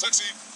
Taxi.